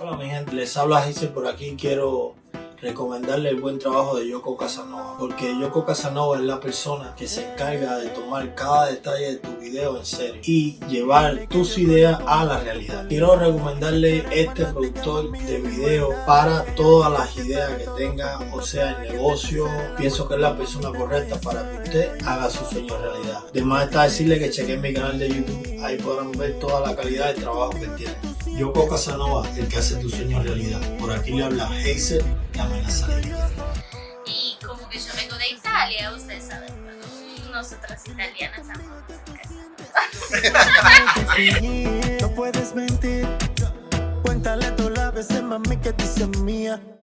Hola mi gente, les habla Giselle por aquí. Quiero recomendarle el buen trabajo de Yoko Casanova porque Yoko Casanova es la persona que se encarga de tomar cada detalle de tu video en serio y llevar tus ideas a la realidad. Quiero recomendarle este productor de video para todas las ideas que tenga, o sea, el negocio. Pienso que es la persona correcta para que usted haga su sueño realidad. Además está decirle que chequen mi canal de YouTube, ahí podrán ver toda la calidad de trabajo que tiene. Yoko Casanova, el que hace tu sueño realidad. Por aquí le habla Hazel y como que yo vengo de Italia, ustedes saben, nosotras italianas No puedes mentir, cuéntale las veces mami que dices mía.